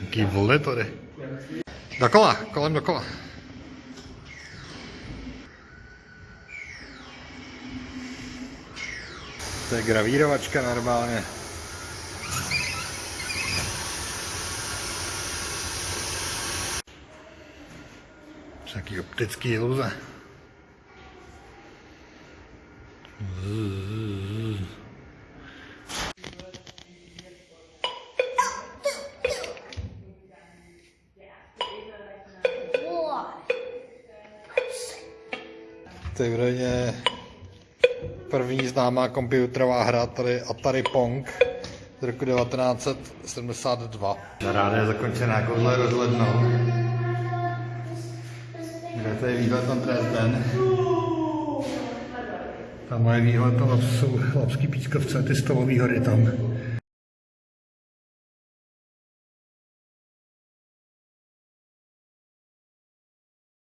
Jaký vole tady. Dokola, kolem dokola. To je gravírovačka normálně. Taký optický iluze. Zzzz. To je údajně první známá počítačová hra, tady Atari Pong z roku 1972. Ráda je zakončená kouzle rozhlednou. Kde to je výhled na Dresden. Tam je výhled na Lapsů, Lapský pískovce, ty stolový hory tam.